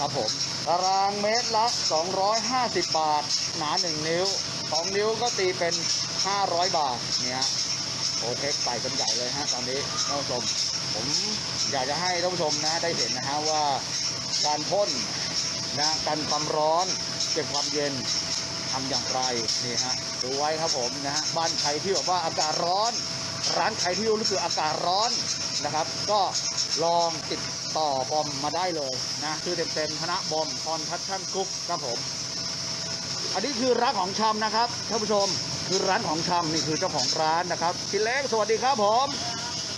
ครับผมตารางเมตรละ 250 บาท หนา 1 นิ้ว 2 นิ้วก็ตีเป็น 500 บาทเนี่ยโอเคใส่กันใหญ่เลยฮะตอนนี้ท่านผู้ชม ผมอยากจะให้ท่านผู้ชมนะได้เห็นนะฮะว่าการพ่นนะกันความร้อนเก็บความเย็นทำอย่างไรนี่ฮะดูไว้ครับผมนะฮะบ้านใครที่แบบว่าอากาศร้อน ร้านใครที่รู้สึกอากาศร้อนนะครับ ก็ลองติด ต่อบอมมาได้เลยนะคือเต็มๆคณะบอม Construction Group ครับผม อันนี้คือร้านของชำนะครับท่านผู้ชมคือร้านของชำนี่คือเจ้าของร้านนะครับพี่เล็กสวัสดีครับผม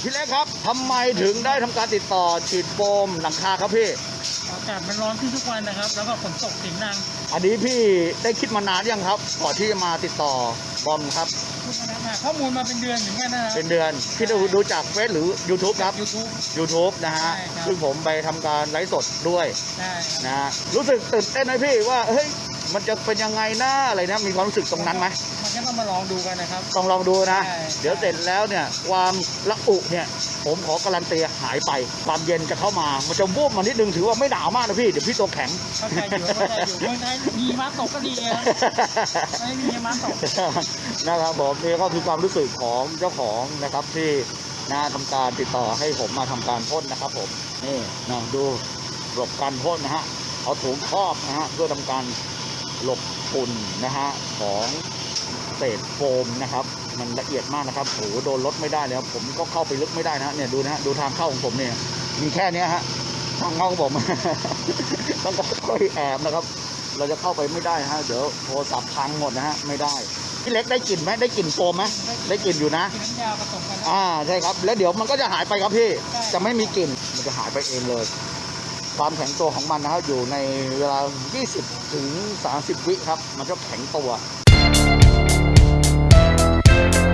พี่เล็กครับทำไมถึงได้ทำการติดต่อฉีดโฟมหลังคาครับพี่ อากาศมันร้อนขึ้นทุกวันนะครับ แล้วก็ฝนตกเสียงดังอันนี้พี่ได้คิดมานานยังครับก่อนที่จะมาติดต่อบอมครับ ทุกวันนะข้อมูลมาเป็นเดือนเหมือนกันนะครับ เป็นเดือนพี่ดูดูจากเฟซหรือ YouTube ครับยูทูบ YouTube นะฮะใช่ครับ ซึ่งผมไปทำการไลฟ์สดด้วยได้ครับนะฮะรู้สึกตื่นเต้นไหมพี่ว่าเฮ้ยมันจะเป็นยังไงหน้าอะไรนะมีความรู้สึกตรงนั้นไหมมันก็ต้องมาลองดูกันนะครับ ต้องลองดูนะ ใช่ เดี๋ยวเสร็จแล้วเนี่ยความละอุเนี่ย ผมขอการันตีหายไปความเย็นจะเข้ามา มันจะวูบมานิดนึงถือว่าไม่หนาวมากนะพี่ เดี๋ยวพี่ตัวแข็งเข้าใจอยู่เข้าใจอยู่เมืองไทยมีม้าตกก็ดีนะครับไม่มีม้าตกนะครับผมนี่ก็คือความรู้สึกของเจ้าของนะครับที่นะทำการติดต่อให้ผมมาทำการพ่นนะครับผมนี่นะดูหลบการพ่นนะฮะเอาถุงครอบนะฮะเพื่อทำการหลบฝุ่นนะฮะของเศษโฟมนะครับ มันละเอียดมากนะครับโอ้โหโดนรถไม่ได้เลยครับผมก็เข้าไปลึกไม่ได้นะฮะเนี่ยดูนะฮะดูทางเข้าของผมเนี่ยมีแค่เนี้ยฮะทางเข้าของผม ต้องค่อยๆแอบนะครับ เราจะเข้าไปไม่ได้ฮะเดี๋ยวโทรศัพท์พังหมดนะฮะไม่ได้พี่เล็กได้กลิ่นไหมได้กลิ่นโฟมไหมได้กลิ่นอยู่นะกินน้ำยาผสมกันนะอ่าใช่ครับ แล้วเดี๋ยวมันก็จะหายไปครับพี่ใช่จะไม่มีกลิ่นมันจะหายไปเองเลย ความแข็งตัวของมันนะครับอยู่ในเวลา 20 ถึง 30 วิครับ มันจะแข็งตัว Thank you